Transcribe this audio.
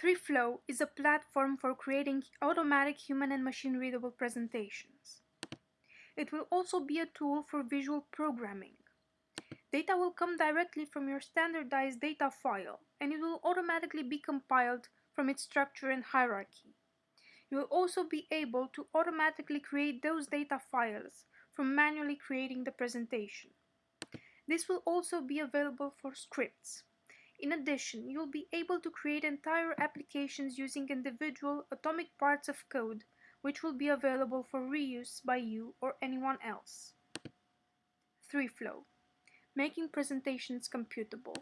3Flow is a platform for creating automatic human and machine readable presentations. It will also be a tool for visual programming. Data will come directly from your standardized data file and it will automatically be compiled from its structure and hierarchy. You will also be able to automatically create those data files from manually creating the presentation. This will also be available for scripts. In addition, you'll be able to create entire applications using individual atomic parts of code which will be available for reuse by you or anyone else. 3Flow Making presentations computable.